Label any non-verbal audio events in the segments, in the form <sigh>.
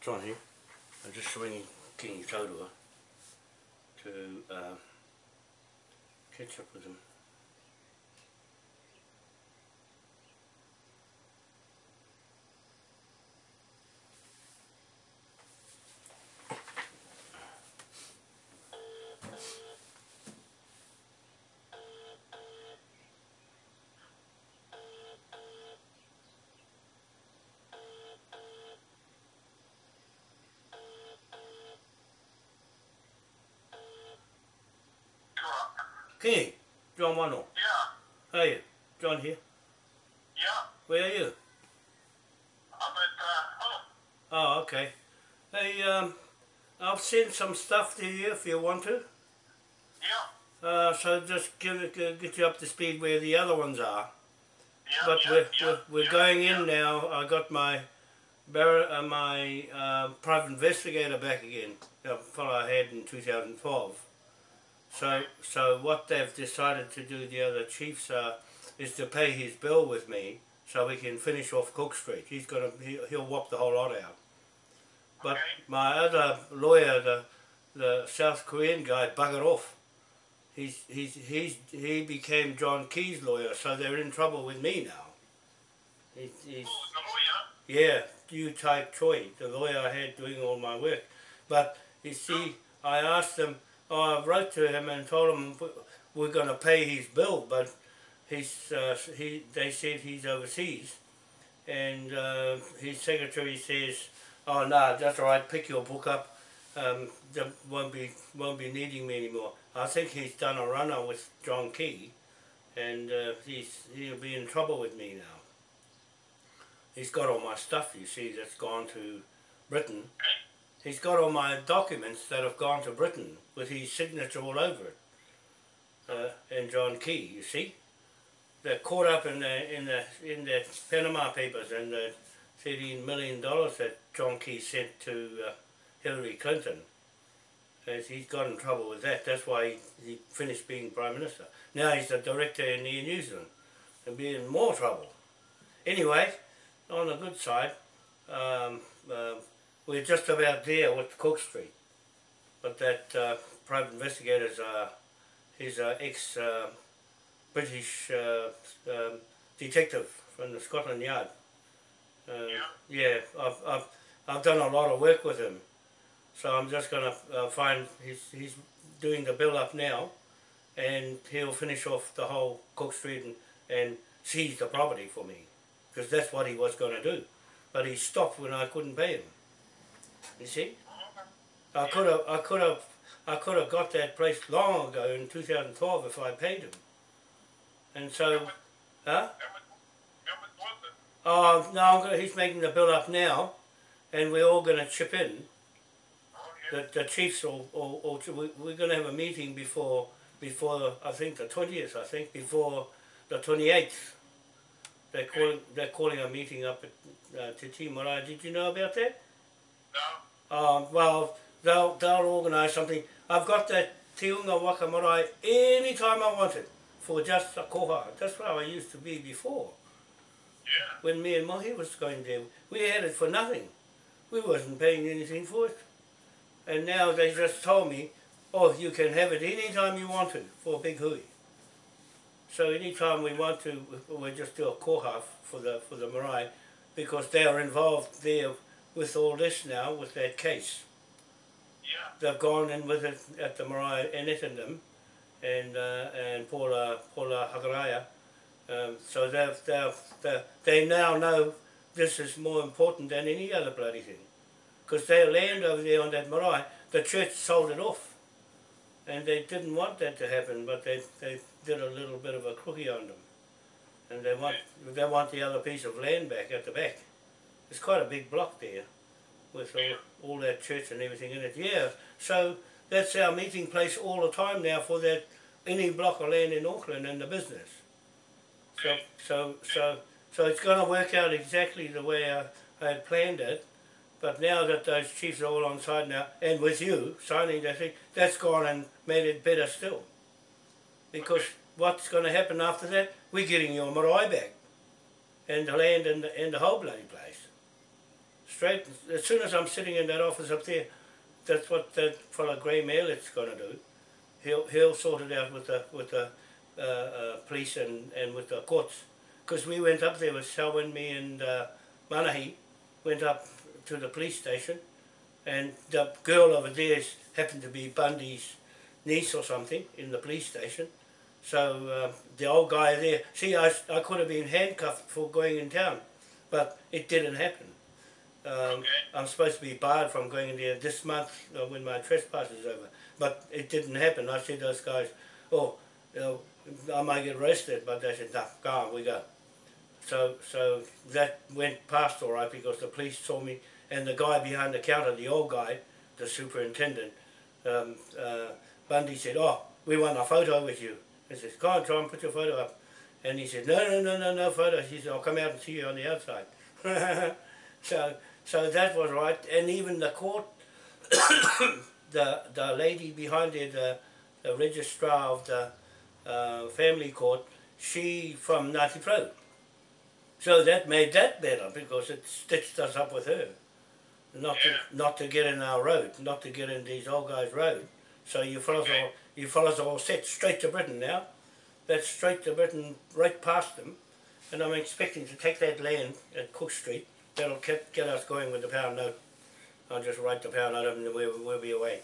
John here. I'm just swinging King Taurua to uh, catch up with him. King, John Wano. Yeah, How are you? John here. yeah. Where are you? I'm at uh, home. Oh, okay. Hey, um, I'll send some stuff to you if you want to. Yeah, Uh, so just give it, get you up to speed where the other ones are. yeah, But yeah, we're, yeah, we're, we're yeah, going in now. I got my bar- uh, my uh, private investigator back again, the fellow I had in 2012. So so what they've decided to do, the other chiefs are, is to pay his bill with me so we can finish off Cook Street. He's gonna he, he'll whop the whole lot out. But Okay. my other lawyer, the the South Korean guy, buggered off. He's he's he's he became John Key's lawyer, so they're in trouble with me now. He's, he's Oh, the lawyer. yeah, you type Choi, the lawyer I had doing all my work. But you see, I asked them, I wrote to him and told him we're going to pay his bill, but he's, uh, he, they said he's overseas. And uh, his secretary says, oh, no, that's all right, pick your book up. Um, they won't be, won't be needing me anymore. I think he's done a runner with John Key, and uh, he's, he'll be in trouble with me now he's got all my stuff, you see, that's gone to Britain. He's got all my documents that have gone to Britain with his signature all over it. Uh, and John Key, you see. They're caught up in the in the in the Panama Papers and the thirteen million dollars that John Key sent to uh, Hillary Clinton. As he's got in trouble with that. That's why he, he finished being Prime Minister. Now he's the director in New Zealand and be in more trouble. Anyway, on the good side, um, uh, we're just about there with Cook Street. But that uh, private investigator's uh, he's an ex uh, British uh, um, detective from the Scotland Yard. Uh, Yeah. yeah, I've, I've, I've done a lot of work with him. So I'm just going to uh, find, he's, he's doing the bill up now and he'll finish off the whole Cook Street and, and seize the property for me because that's what he was going to do. But he stopped when I couldn't pay him. You see, I could have, I could have, I could have got that place long ago in 2012 if I paid him. And so, huh? Oh no, I'm gonna, he's making the bill up now, and we're all going to chip in. The, the chiefs will we, we're going to have a meeting before before I think the twentieth. I think before the twenty eighth. They're calling they're calling a meeting up at uh, Te Marae. Did you know about that? No. Um, well, they'll they'll organise something. I've got that Te Unga Waka Marae any time I want it for just a koha. That's how I used to be before. Yeah. When me and Mohi was going there, we had it for nothing. We wasn't paying anything for it. And now they just told me, oh, you can have it any time you want to for a big hui. So anytime we want to, we just do a koha for the for the marae, because they are involved there with all this now with that case. Yeah. They've gone in with it at the marae and them, and uh, and Paula Paula Hagaraya. Um, so they've, they've, they they now know this is more important than any other bloody thing. Because their land over there on that marae, the church sold it off. And they didn't want that to happen, but they, they did a little bit of a crookie on them. And they want they want the other piece of land back at the back. It's quite a big block there with uh, all, all that church and everything in it. Yeah, so that's our meeting place all the time now for that any block of land in Auckland and the business. So so so so it's going to work out exactly the way I, I had planned it. But now that those chiefs are all on side now, and with you signing that thing, that's gone and made it better still. Because what's going to happen after that? We're getting your marae back, and the land and the, and the whole bloody place, straight. As soon as I'm sitting in that office up there, that's what that fellow Grey Maillet's going to do. He'll he'll sort it out with the with the uh, uh, police and, and with the courts. Because we went up there with Selwyn, me and uh, Manahi, went up to the police station and the girl over there happened to be Bundy's niece or something in the police station. So uh, the old guy there, see I, I could have been handcuffed for going in town, but it didn't happen. Um, Okay. I'm supposed to be barred from going in there this month uh, when my trespass is over, but it didn't happen. I said to those guys, oh, you know, I might get arrested, but they said, no, go on, we go. So, so that went past all right because the police saw me and the guy behind the counter, the old guy, the superintendent, um, uh, Bundy said, oh, we want a photo with you. I said, go on, try and put your photo up. And he said, no, no, no, no, no photos. He said, I'll come out and see you on the outside. <laughs> so, so that was right. And even the court, <coughs> the the lady behind it, the, the registrar of the uh, family court, she from Ngāti Porou. So that made that better because it stitched us up with her. Not Yeah. to not to get in our road, not to get in these old guys' road. So you fellas Okay. all you fellas are all set straight to Britain now. That's straight to Britain, right past them. And I'm expecting to take that land at Cook Street. That'll get, get us going with the pound note. I'll just write the pound note and we'll, we'll be away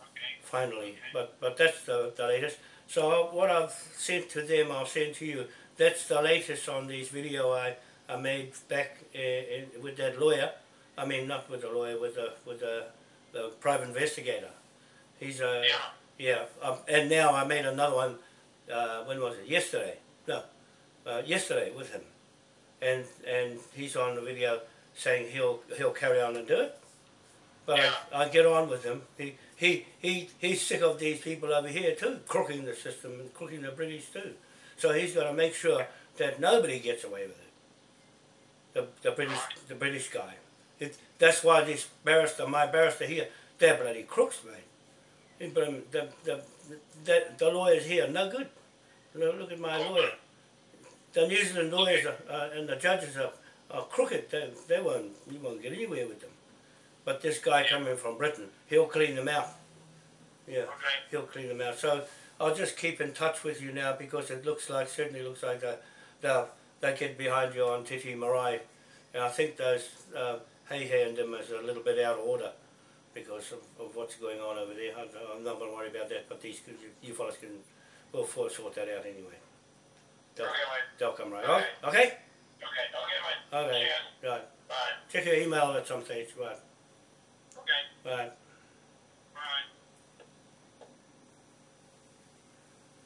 Okay. finally. But but that's the, the latest. So what I've sent to them, I'll send to you. That's the latest on this video I, I made back uh, in, with that lawyer. I mean, not with the lawyer, with the with the, the private investigator. He's a Yeah. yeah. Um, and now I made another one. Uh, when was it? Yesterday. No, uh, yesterday with him, and and he's on the video saying he'll he'll carry on and do it. But Yeah. I, I get on with him. He, he, he, he's sick of these people over here too, crooking the system and crooking the British too. So he's got to make sure that nobody gets away with it. The, the British, the British guy. It, that's why this barrister, my barrister here, they're bloody crooks, mate. He The, the, the, the lawyers here, no good. Look look at my lawyer. The New Zealand lawyers are, uh, and the judges are, are crooked. They, they won't, you won't get anywhere with them. But this guy coming from Britain, he'll clean them out. Yeah, Okay. he'll clean them out. So I'll just keep in touch with you now because it looks like, certainly looks like they, they'll, they get behind you on Titi Marae. And I think those uh, Hey Hey and them is a little bit out of order because of, of what's going on over there. I'm, I'm not going to worry about that, but these you, you fellas can, we'll sort that out anyway. They'll, Okay, they'll come right. Okay. Oh, okay? Okay. Okay, mate. Okay. Cheers. Right. Bye. Check your email at some stage. Right. Okay. Right.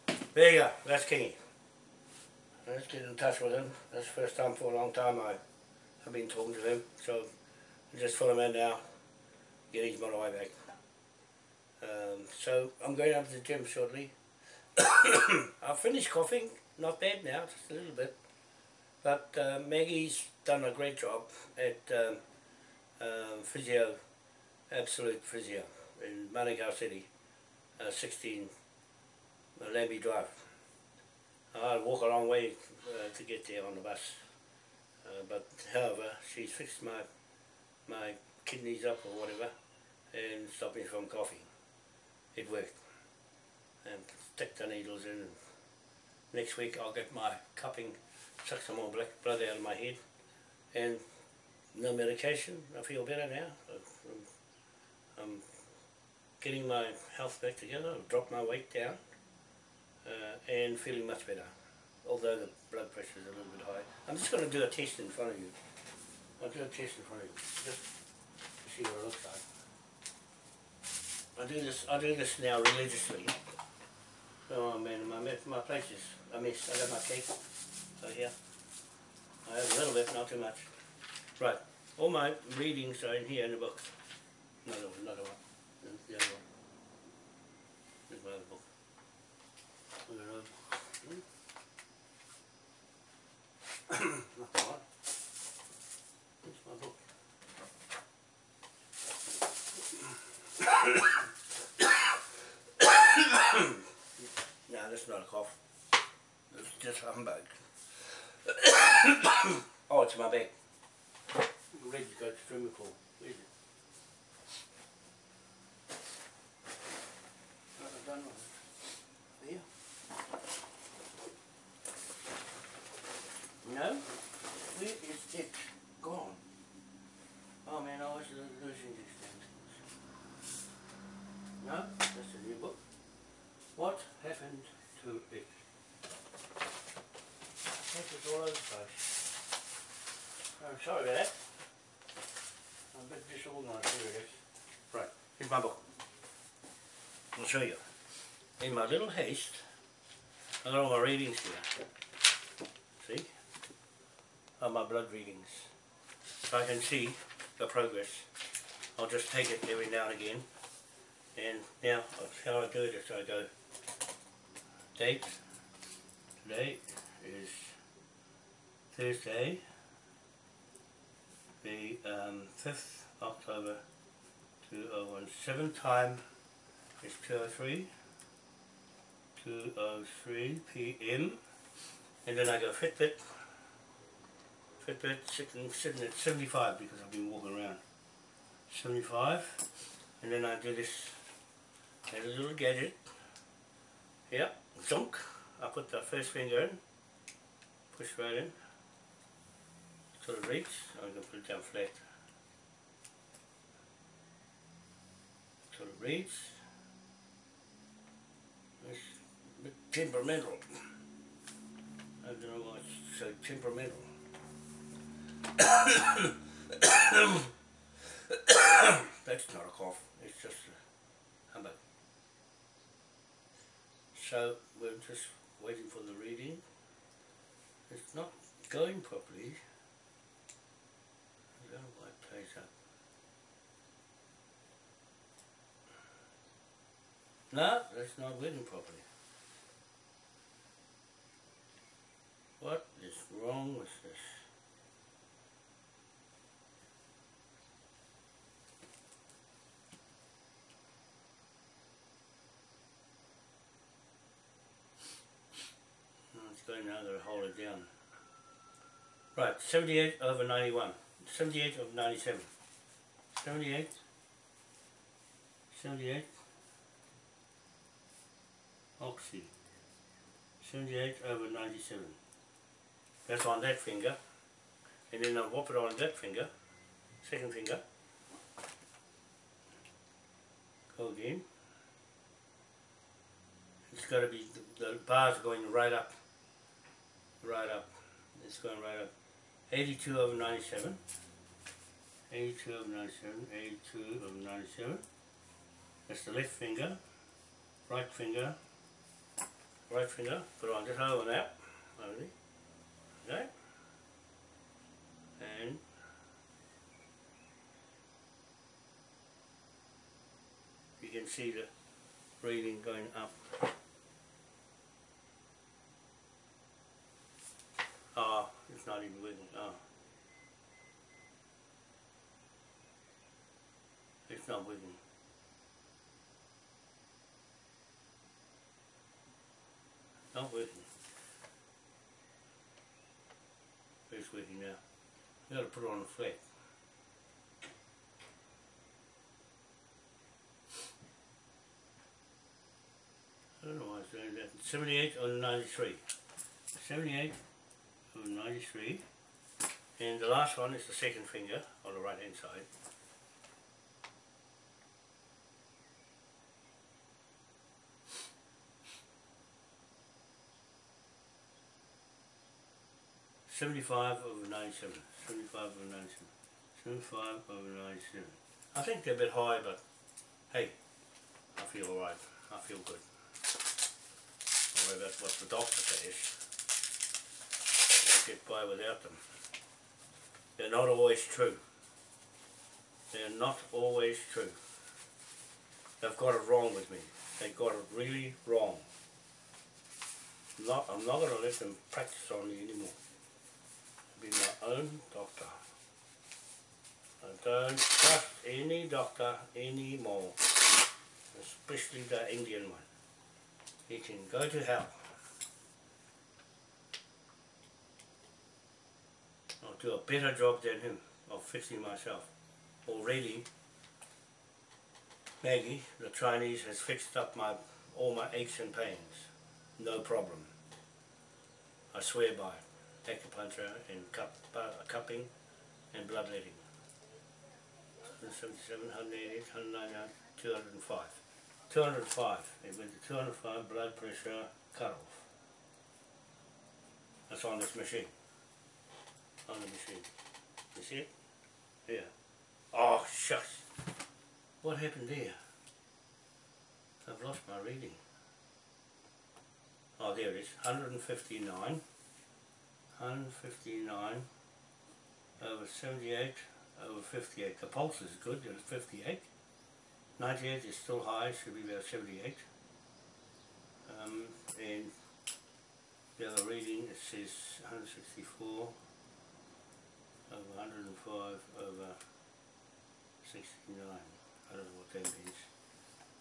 Bye. There you go. That's Kingy. Let's get in touch with him. That's the first time for a long time I, I've been talking to him. So just fill him in now. Get his motorway back. Um, so I'm going up to the gym shortly. <coughs> I've finished coughing. Not bad now, just a little bit. But uh, Maggie's done a great job at um, um, physio, absolute physio in Manukau City, uh, 16 uh, Lambie Drive. I walk a long way uh, to get there on the bus. Uh, but however, she's fixed my my kidneys up or whatever and stopped me from coughing. It worked. And stick the needles in. Next week I'll get my cupping, suck some more black blood out of my head. And no medication. I feel better now. I'm, I'm getting my health back together. I've dropped my weight down uh, and feeling much better. Although the blood pressure is a little bit high. I'm just going to do a test in front of you. I'll do a test in front of you, just to see what it looks like. I do this. I do this now religiously. Oh man, my my place is a mess. I got my cake over here. I have a little bit, not too much. Right, all my readings are in here in the book. Another one, another one. The other one. Another book. <clears throat> Hmm? not the one. There's my book. no, that's not a cough. It's just humbug. <coughs> oh, it's my bag. ready to go to the swimming pool. Where is it? No, I don't know. There. No? Where is it gone? Oh man, I was lo- losing these things. No, that's a new book. What happened to it? That is all over the place. I'm sorry about that. I'm a bit disorganised. Here is. Right, here's my book. I'll show you. In my little haste, I got all my readings here. See? Are my blood readings. So I can see the progress. I'll just take it every now and again. And now, how I do it is I go date. Today is Thursday, Um, 5th October 2017. Time is 203. 203 p.m. And then I go Fitbit. Fitbit sitting, sitting at 75 because I've been walking around. 75. And then I do this a little gadget. Yeah, zunk. I put the first finger in. Push right in. Sort of reach. I'm going to put it down flat. Of reach. It's a bit temperamental. I don't know why it's so temperamental. <coughs> That's not a cough, it's just a humbug. So we're just waiting for the reading. It's not going properly. I don't know why it plays up. No, that's not working properly. What is wrong with this? Oh, it's going now, to hold it down. Right, 78 over 91. 78 over 97. 78. 78. Oxy. 78 over 97. That's on that finger. And then I'll whop it on that finger. Second finger. Go again. It's got to be, the, the bar's going right up. Right up. It's going right up. 82 over 97. 82 over 97. 82 over 97. That's the left finger. Right finger. Right finger. Put on just over that. Only. Okay. And you can see the breathing going up. Ah, it's not even working. Ah. It's not working. Not working. It's working now. You gotta put it on the flat. I don't know why it's doing that. 78 on 93. 78 on 93. And the last one is the second finger on the right hand side. Seventy-five over ninety-seven. Seventy-five over ninety-seven. Seventy-five over ninety-seven. I think they're a bit high, but hey, I feel alright. I feel good. Well, that's what the doctor says. Get by without them. They're not always true. They're not always true. They've got it wrong with me. They've got it really wrong. Not, I'm not going to let them practice on me anymore. Be my own doctor. I don't trust any doctor anymore, especially the Indian one. He can go to hell. I'll do a better job than him. of fixing myself. Already, Maggie, the Chinese, has fixed up my all my aches and pains. No problem. I swear by it. Acupuncture and cup, uh, cupping and bloodletting. 177, 188, 199, 205. 205. It to 205 blood pressure cut off. That's on this machine. On the machine. You see it? Yeah. Oh, shucks. What happened there? I've lost my reading. Oh, there it is. 159. 159 over 78 over 58. The pulse is good, it's 58. 98 is still high, should be about 78. Um, and the other reading, it says 164 over 105 over 69. I don't know what that means.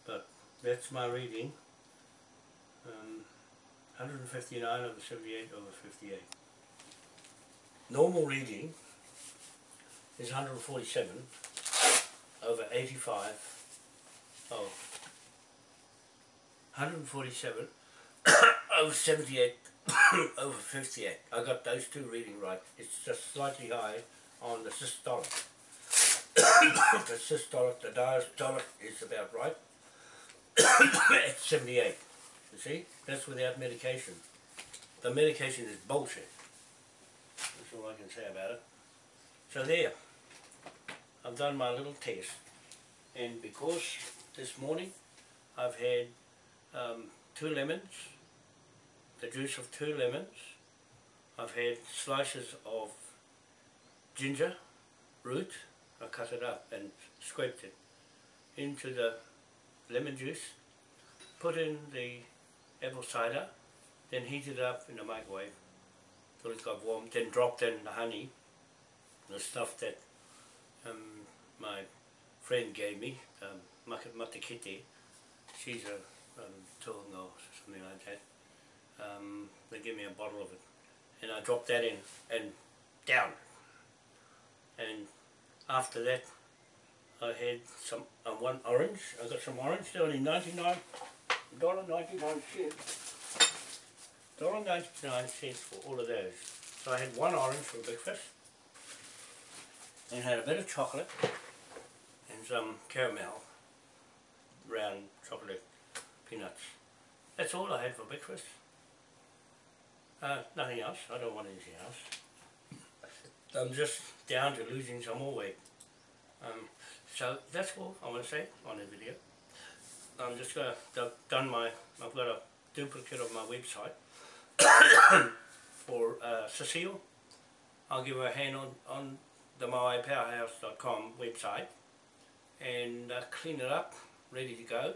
But that's my reading. Um, 159 over 78 over 58. Normal reading is 147 over 85 oh. 147 <coughs> over 78 <coughs> over 58 I got those two reading right. It's just slightly high on the systolic. <coughs> The systolic the diastolic is about right. At 78 you see? That's without medication. The medication is bullshit all I can say about it. So there I've done my little test. And because this morning I've had um, two lemons, the juice of two lemons, I've had slices of ginger root, I cut it up and scraped it into the lemon juice, put in the apple cider, then heat it up in the microwave till it got warm, then dropped in the honey, the stuff that um, my friend gave me, um, Matakiti, she's a um, tohunga or something like that. Um, they gave me a bottle of it and I dropped that in and down. And after that I had some uh, one orange, I got some orange, they're only 99 dollar 99 cents. Dollar 99 cents for all of those. So I had one orange for breakfast and had a bit of chocolate and some caramel, round chocolate peanuts. That's all I had for breakfast. Uh, nothing else. I don't want anything else. I'm just down to losing some more weight. Um, so that's all I want to say on the video. I'm just gonna I've done my I've got a duplicate of my website <coughs> for uh, Cecile. I'll give her a hand on on the MaoriPowerhouse.com website and uh, clean it up, ready to go.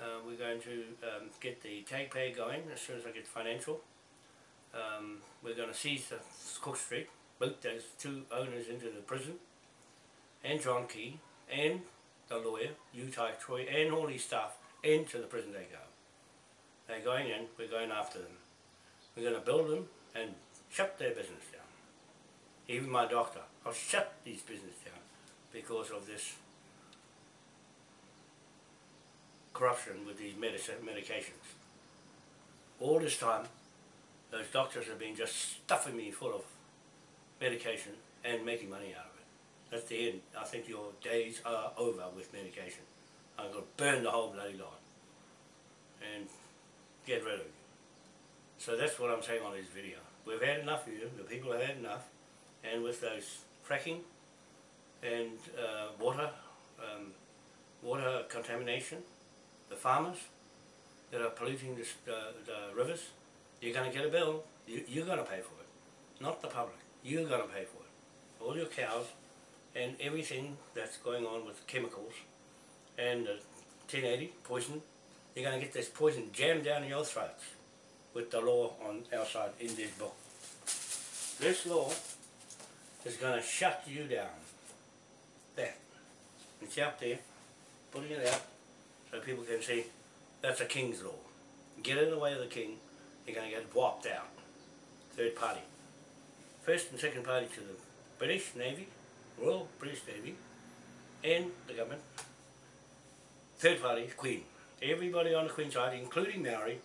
Uh, we're going to um, get the tag pay going as soon as I get financial. Um, we're going to seize the Cook Street, boot those two owners into the prison, and John Key, and the lawyer, Yu Tai Troy, and all his staff into the prison they go. They're going in, we're going after them. We're going to build them and shut their business down. Even my doctor, I'll shut these business down because of this corruption with these medicine, medications. All this time, those doctors have been just stuffing me full of medication and making money out of it. That's the end. I think your days are over with medication. I'm going to burn the whole bloody lot and get rid of you. So that's what I'm saying on this video. We've had enough of you, the people have had enough, and with those fracking and uh, water, um, water contamination, the farmers that are polluting the, uh, the rivers, you're going to get a bill. You, you're going to pay for it, not the public. You're going to pay for it. All your cows and everything that's going on with chemicals and the 1080 poison, you're going to get this poison jammed down your throats with the law on our side in this book. This law is going to shut you down. There. It's out there, putting it out so people can see that's a king's law. Get in the way of the king, you're going to get wiped out. Third party. First and second party to the British Navy Royal British Navy, and the government, third party, Queen. Everybody on the Queen side, including Maori,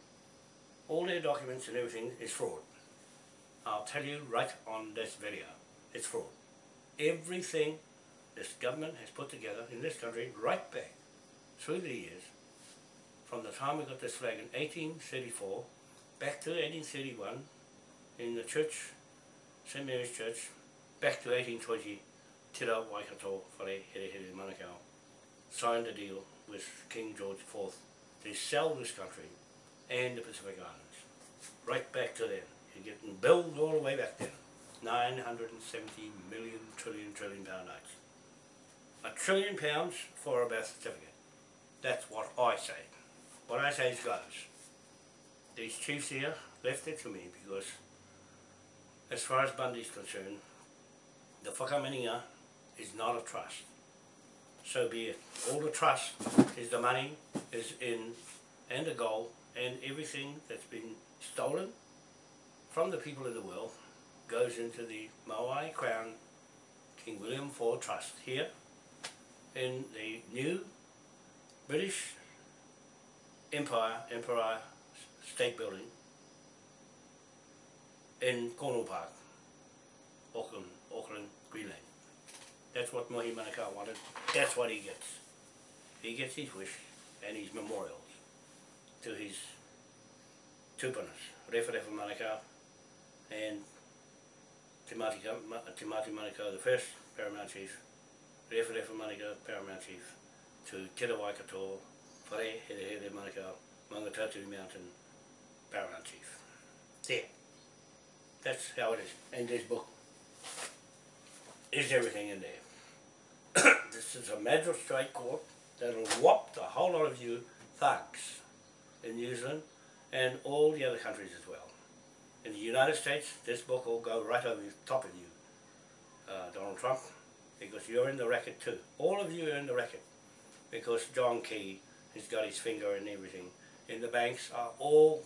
all their documents and everything is fraud. I'll tell you right on this video, it's fraud. Everything this government has put together in this country, right back through the years, from the time we got this flag in 1834, back to 1831, in the church, St Mary's Church, back to 1820, Te Rā Waikato Whare Here Here Manukau signed a deal with King George IV to sell this country and the Pacific Islands. Right back to then. You're getting billed all the way back then. 970 million trillion trillion pound notes. A trillion pounds for a birth certificate. That's what I say. What I say is goes. These chiefs here left it to me because as far as Bundy's concerned, the whakamininga is not a trust. So be it. All the trust is the money is in and the gold and everything that's been stolen from the people of the world goes into the Maui Crown King William IV Trust here in the new British Empire, Empire State Building in Cornwall Park, Auckland, Auckland, Greenland. That's what Mohi Manukau wanted. That's what he gets. He gets his wish and his memorials to his tupanas, Rewharewa Manukau and Te Mati, Te Mati Manukau, the first paramount chief, Rewharewa Manukau, paramount chief, to Te Waikato, Whare Here Here Manukau, Mangatatu Mountain, paramount chief. There. That's how it is. And this book is everything in there. <coughs> this is a magistrate court that'll whop the whole lot of you thugs in New Zealand and all the other countries as well. In the United States, this book will go right over the top of you, uh, Donald Trump, because you're in the racket too. All of you are in the racket because John Key has got his finger in everything. And the banks are all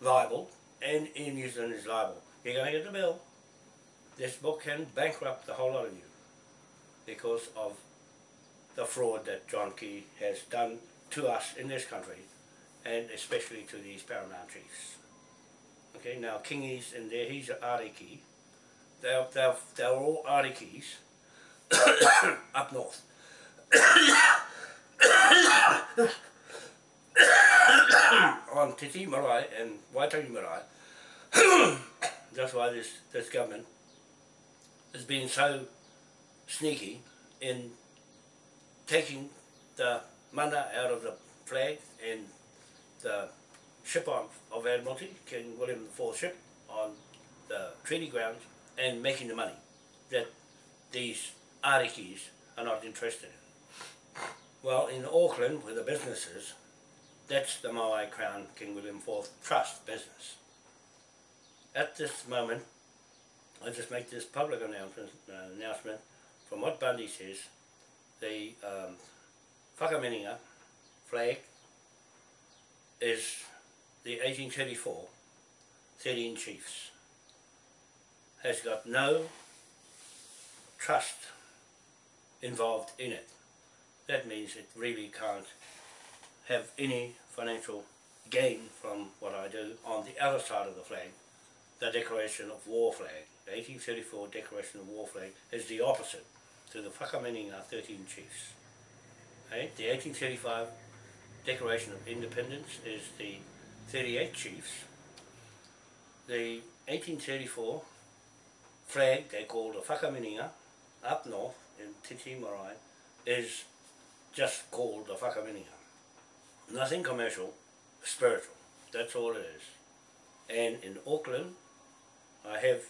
liable and in New Zealand is liable. You're going to get the bill. This book can bankrupt the whole lot of you because of the fraud that John Key has done to us in this country and especially to these paramount chiefs. Okay, now Kingies and there, he's an Ariki. They're, they're, they're all Arikis <coughs> up north. <coughs> on Titi Marae and Waitangi Marae. <coughs> That's why this, this government has been so sneaky in taking the mana out of the flag and the ship on, of Admiralty, King William IV ship, on the treaty grounds and making the money that these arikis are not interested in. Well, in Auckland, where the business is, that's the Maui Crown King William IV Trust business. At this moment, I just make this public announcement, uh, announcement from what Bundy says, the um, flag is the 1834 13 Chiefs. Has got no trust involved in it. That means it really can't have any financial gain from what I do on the other side of the flag, the Declaration of War flag. The 1834 Declaration of War flag is the opposite to the Whakamininga 13 Chiefs. Okay? The 1835 Declaration of Independence is the 38 Chiefs. The 1834 flag they call the Whakamininga up north in Titi Marae is just called the Whakamininga. Nothing commercial, spiritual. That's all it is. And in Auckland, I have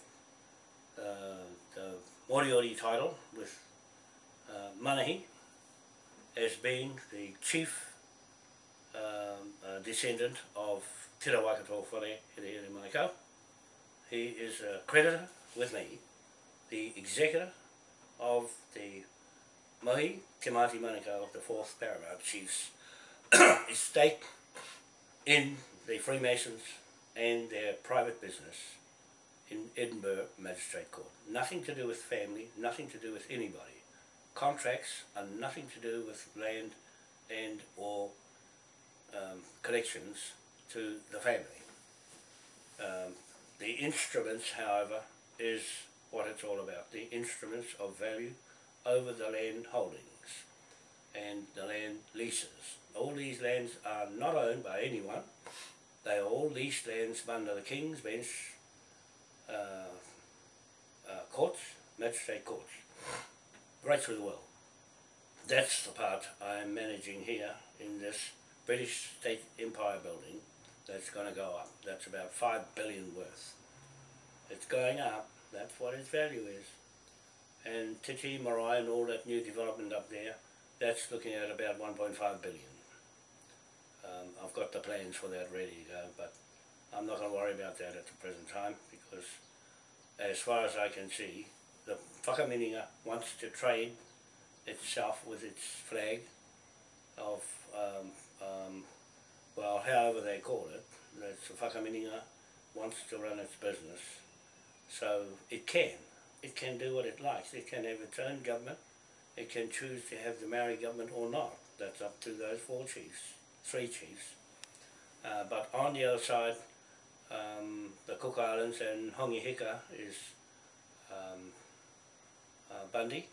uh, the Moriori title with uh, Manahi as being the chief um, uh, descendant of Te Waikato Whare Here Here Manukau. He is a creditor with me, the executor of the Mahi Te Mati Manukau, the fourth paramount chief's <coughs> estate in the Freemasons and their private business in Edinburgh Magistrate Court. Nothing to do with family, nothing to do with anybody. Contracts are nothing to do with land and or connections to the family. Um, the instruments, however, is what it's all about. The instruments of value over the land holdings and the land leases. All these lands are not owned by anyone. They are all leased lands under the King's Bench uh, uh, courts, magistrate courts, right through the world. That's the part I'm managing here in this British State Empire building that's going to go up. That's about five billion worth. It's going up. That's what its value is. And Titi, Marae and all that new development up there, that's looking at about 1.5 billion. Um, I've got the plans for that ready to go, but I'm not going to worry about that at the present time because as far as I can see, the Whakamininga wants to trade itself with its flag of, um, um, well, however they call it, that's a Whakamininga wants to run its business. So it can. It can do what it likes. It can have its own government. It can choose to have the Maori government or not. That's up to those four chiefs, three chiefs. Uh, but on the other side, um, the Cook Islands and Hongi Hika is um, uh, Bundy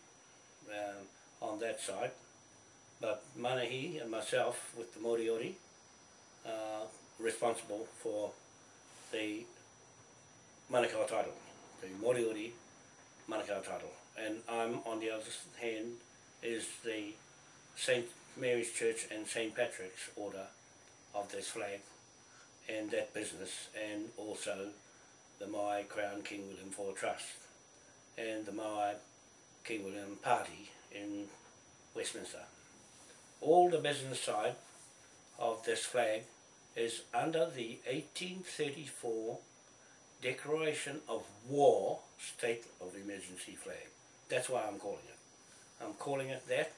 um, on that side. But Manahi and myself with the Moriori are responsible for the Manukau title, the Moriori Manukau title. And I'm on the other hand is the St. Mary's Church and St. Patrick's order of this flag and that business and also the Maui Crown King William IV Trust and the Maui King William Party in Westminster. All the business side of this flag is under the 1834 Declaration of War State of Emergency flag. That's why I'm calling it. I'm calling it that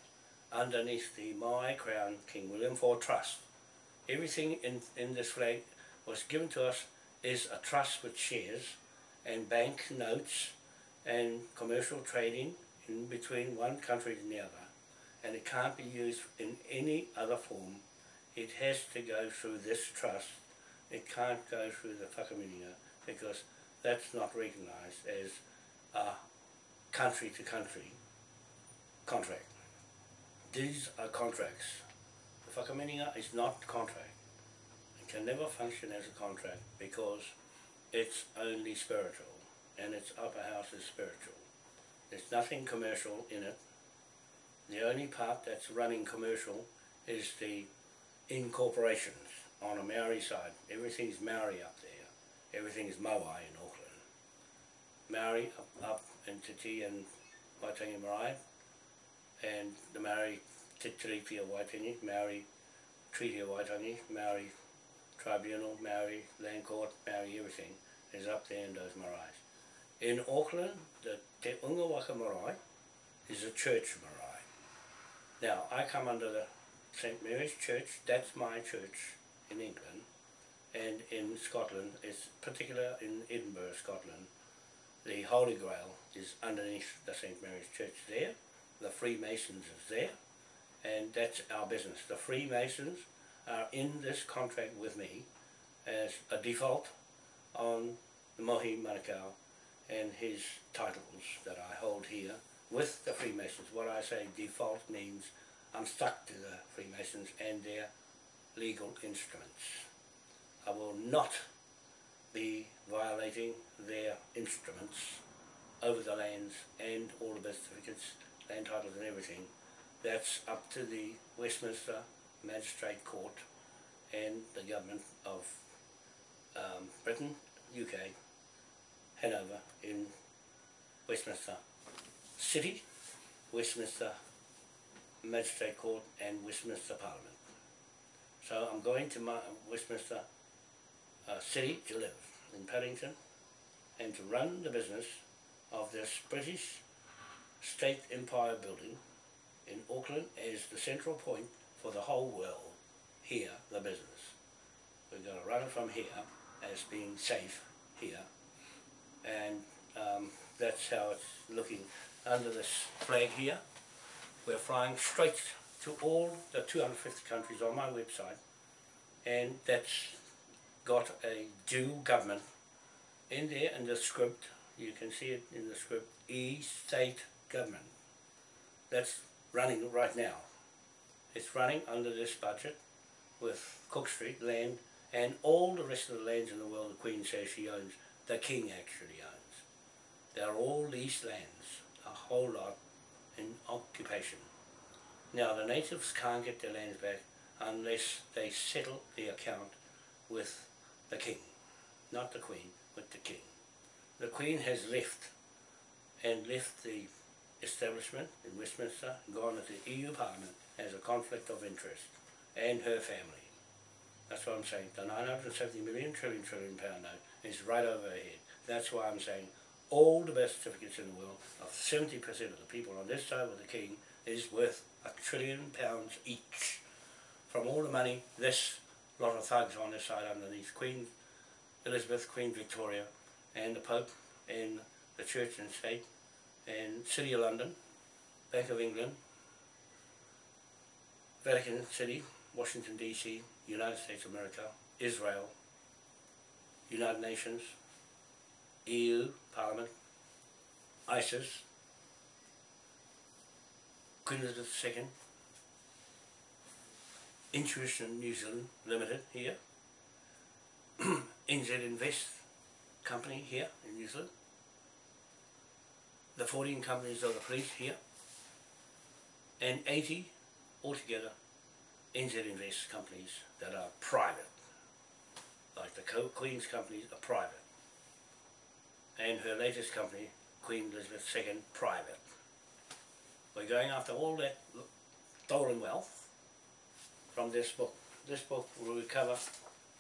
underneath the Maui Crown King William IV Trust. Everything in, in this flag was given to us is a trust with shares and bank notes and commercial trading in between one country and the other and it can't be used in any other form. It has to go through this trust. It can't go through the whakamininga because that's not recognised as a country to country contract. These are contracts. The whakamininga is not contract It can never function as a contract because it's only spiritual and its upper house is spiritual. There's nothing commercial in it. The only part that's running commercial is the incorporations on a Maori side. Everything's Maori up there. Everything's Maui in Auckland. Maori up, up in Titi and Waitangi Marae and the Maori Titiripia Waitangi, Maori Treaty of Waitangi, Maori Tribunal, Maori, Land Court, Maori, everything is up there in those maraes. In Auckland, the Te Unga Waka Marae is a church marae. Now, I come under the St. Mary's Church, that's my church in England, and in Scotland, it's particular in Edinburgh, Scotland, the Holy Grail is underneath the St. Mary's Church there, the Freemasons is there, and that's our business. The Freemasons are in this contract with me as a default on the Mohi Manukau and his titles that I hold here with the Freemasons. What I say default means I'm stuck to the Freemasons and their legal instruments. I will not be violating their instruments over the lands and all the birth certificates, land titles and everything. That's up to the Westminster Magistrate Court and the government of um, Britain, UK, Hanover in Westminster City, Westminster Magistrate Court and Westminster Parliament. So I'm going to my Westminster uh, City to live in Paddington and to run the business of this British State Empire building in Auckland as the central point for the whole world here, the business. We're going to run it from here as being safe here and um, that's how it's looking under this flag here. We're flying straight to all the 250 countries on my website and that's got a dual government in there in the script, you can see it in the script, E-state government. That's running right now. It's running under this budget with Cook Street land and all the rest of the lands in the world the Queen says she owns, the King actually owns. They're all leased lands, whole lot in occupation. Now the natives can't get their lands back unless they settle the account with the King, not the Queen, with the King. The Queen has left and left the establishment in Westminster, gone to the EU Parliament as a conflict of interest, and her family. That's what I'm saying. The 970 million trillion trillion pound note is right over her head. That's why I'm saying all the best certificates in the world of 70% of the people on this side with the king is worth a trillion pounds each. From all the money this lot of thugs on this side underneath Queen Elizabeth, Queen Victoria and the Pope and the Church and State and City of London, Bank of England, Vatican City, Washington DC, United States of America, Israel, United Nations, EU, Parliament, ISIS, Queen Elizabeth II, Intuition New Zealand Limited here, <clears throat> NZ Invest Company here in New Zealand, the 14 companies of the police here, and 80 altogether NZ Invest companies that are private, like the Queen's companies are private, and her latest company, Queen Elizabeth II, private. We're going after all that stolen wealth from this book. This book will recover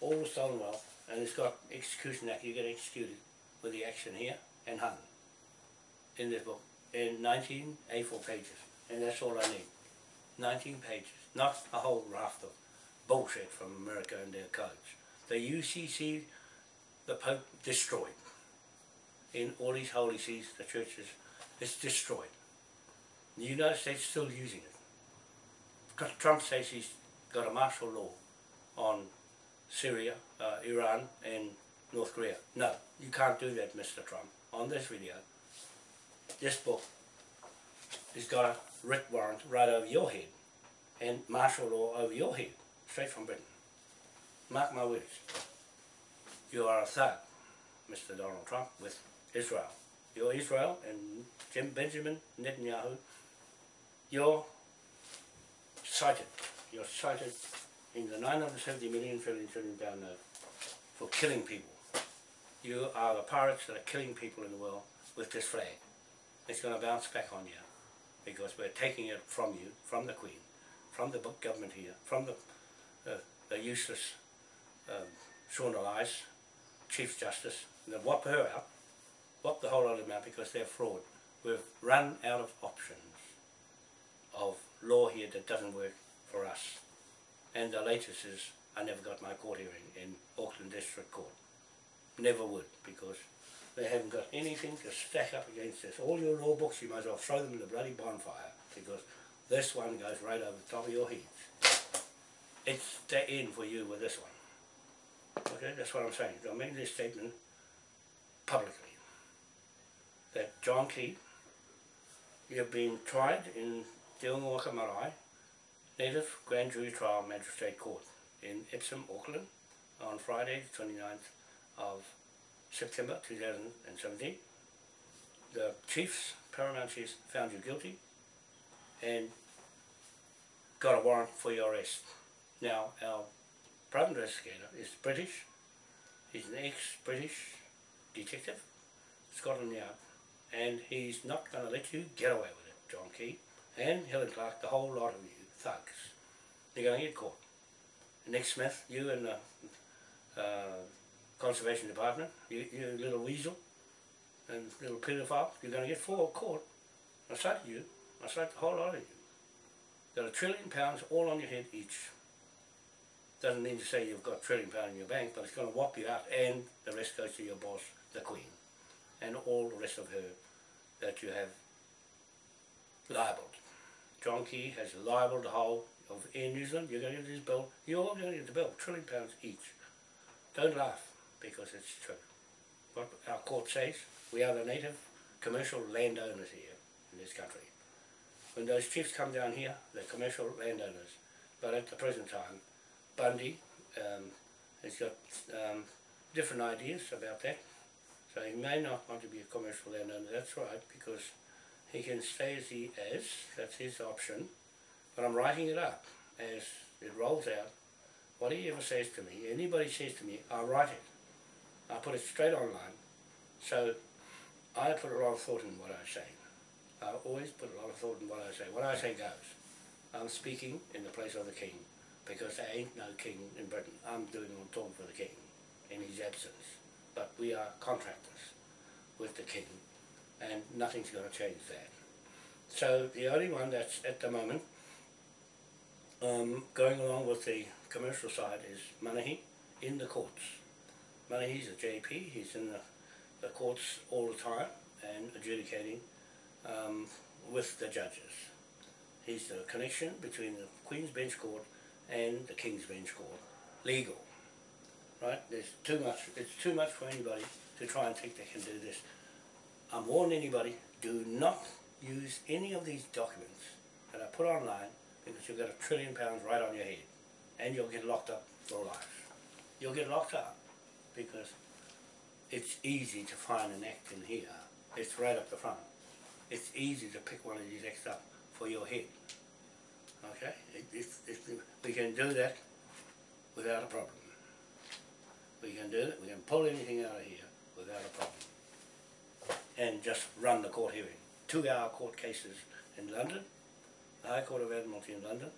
all the stolen wealth and it's got execution act, you get executed with the action here and hung in this book in 19 A4 pages and that's all I need. 19 pages, not a whole raft of bullshit from America and their codes. The UCC, the Pope destroyed. In all these holy sees, the churches, it's destroyed. The United States is still using it. Trump says he's got a martial law on Syria, uh, Iran and North Korea. No, you can't do that, Mr. Trump. On this video, this book has got a writ warrant right over your head and martial law over your head, straight from Britain. Mark my words. You are a thug, Mr. Donald Trump, with Israel. You're Israel and Jim Benjamin Netanyahu. You're cited. You're cited in the 970 million trillion pound note for killing people. You are the pirates that are killing people in the world with this flag. It's going to bounce back on you because we're taking it from you, from the Queen, from the government here, from the, uh, the useless um, Sian Elias, Chief Justice, and they whop her out, whop the whole lot of them out because they're fraud. We've run out of options of law here that doesn't work for us. And the latest is I never got my court hearing in Auckland District Court. Never would because they haven't got anything to stack up against this. All your law books, you might as well throw them in the bloody bonfire because this one goes right over the top of your heads. It's the end for you with this one. Okay, that's what I'm saying. I'm made this statement publicly that John Key, you've been tried in Unga Marae Native Grand Jury Trial Magistrate Court in Epsom, Auckland on Friday the 29th of September 2017. The chiefs, paramount chiefs, found you guilty and got a warrant for your arrest. Now, our private investigator is British. He's an ex-British detective, Scotland Yard, and he's not going to let you get away with it, John Key, and Helen Clark, the whole lot of you thugs. You're going to get caught. Nick Smith, you and the uh, Conservation Department, you, you little weasel, and little pedophile, you're going to get four caught. I cite you. I cite the whole lot of you. Got a trillion pounds all on your head each. Doesn't mean to say you've got a trillion pounds in your bank, but it's going to whop you out and the rest goes to your boss, the Queen. And all the rest of her that you have libelled. John Key has libelled the whole of Air New Zealand. You're going to get this bill. You're all going to get the bill. Trillion pounds each. Don't laugh because it's true. What our court says, we are the native commercial landowners here in this country. When those chiefs come down here, they're commercial landowners. But at the present time, Bundy um, has got um, different ideas about that. So he may not want to be a commercial landowner, that's right, because he can stay as he is, that's his option. But I'm writing it up as it rolls out. What he ever says to me, anybody says to me, I write it. I put it straight online. So I put a lot of thought in what I say. I always put a lot of thought in what I say. What I say goes. I'm speaking in the place of the king because there ain't no king in Britain. I'm doing on talk for the king in his absence. But we are contractors with the king and nothing's going to change that. So the only one that's at the moment um, going along with the commercial side is Manahi in the courts. Manahi's a JP, he's in the, the courts all the time and adjudicating um, with the judges. He's the connection between the Queen's Bench Court and the King's Bench Court. Legal. Right? There's too much, it's too much for anybody to try and think they can do this. I'm warning anybody, do not use any of these documents that I put online because you'll get a trillion pounds right on your head and you'll get locked up for life. You'll get locked up because it's easy to find an act in here. It's right up the front. It's easy to pick one of these acts up for your head. Okay? It, it's, it's, we can do that without a problem. We can do it, we can pull anything out of here without a problem. And just run the court hearing. Two hour court cases in London, the High Court of Admiralty in London.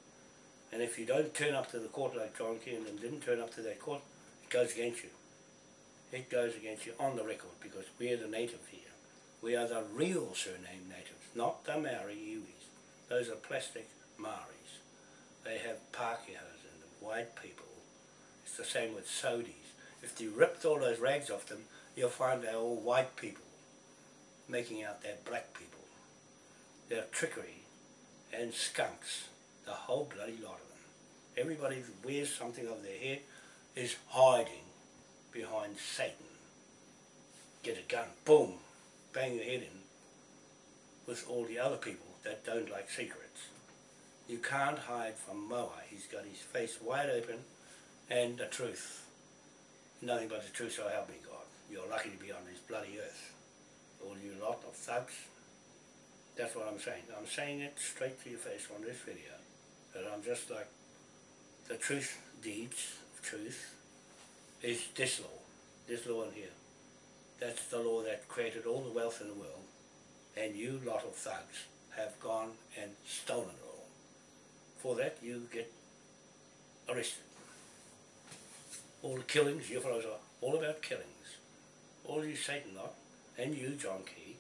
And if you don't turn up to the court like John Kiernan didn't turn up to that court, it goes against you. It goes against you on the record because we're the native here. We are the real surname natives, not the Maori Iwis. Those are plastic Maoris. They have Pākehās them, white people. It's the same with Saudis. If you ripped all those rags off them, you'll find they're all white people, making out they're black people. They're trickery and skunks, the whole bloody lot of them. Everybody that wears something over their head is hiding behind Satan. Get a gun, boom, bang your head in with all the other people that don't like secrets. You can't hide from Moa. He's got his face wide open and the truth. Nothing but the truth, so help me God. You're lucky to be on this bloody earth. All you lot of thugs. That's what I'm saying. I'm saying it straight to your face on this video. That I'm just like the truth deeds of truth is this law. This law in here. That's the law that created all the wealth in the world. And you lot of thugs have gone and stolen it all. For that you get arrested. All the killings, you fellows are all about killings. All you Satan lot, and you John Key,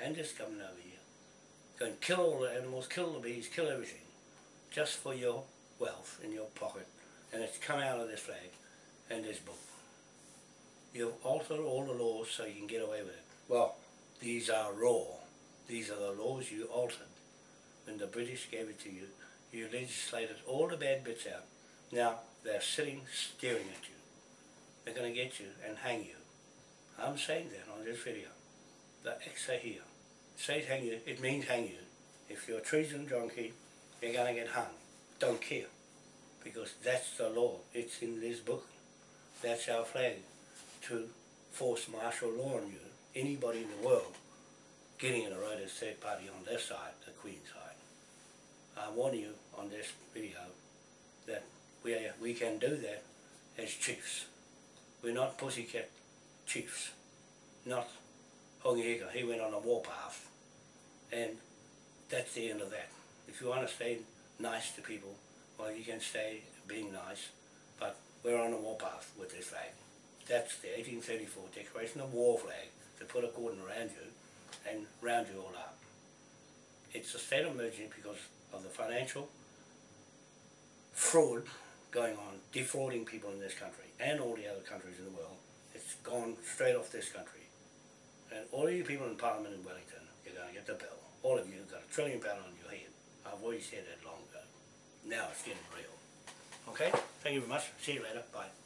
and this government over here, go and kill all the animals, kill the bees, kill everything, just for your wealth in your pocket. And it's come out of this flag and this book. You've altered all the laws so you can get away with it. Well, these are raw. These are the laws you altered. When the British gave it to you, you legislated all the bad bits out. Now, they're sitting staring at you. They're going to get you and hang you. I'm saying that on this video. The are here. Say hang you, it means hang you. If you're a treason junkie, you're going to get hung. Don't care. Because that's the law. It's in this book. That's our flag to force martial law on you, anybody in the world getting in a right as third party on their side, the Queen's side. I warn you on this video that we, we can do that as chiefs. We're not pussycat chiefs, not Hongi Hika. He went on a warpath and that's the end of that. If you want to stay nice to people, well you can stay being nice, but we're on a warpath with this flag. That's the 1834 Declaration of War flag to put a cordon around you and round you all up. It's a state of emergency because of the financial fraud going on, defrauding people in this country and all the other countries in the world. It's gone straight off this country. And all you people in Parliament in Wellington, you're going to get the bill. All of you have got a trillion pound on your head. I've already said that long ago. Now it's getting real. Okay? Thank you very much. See you later. Bye.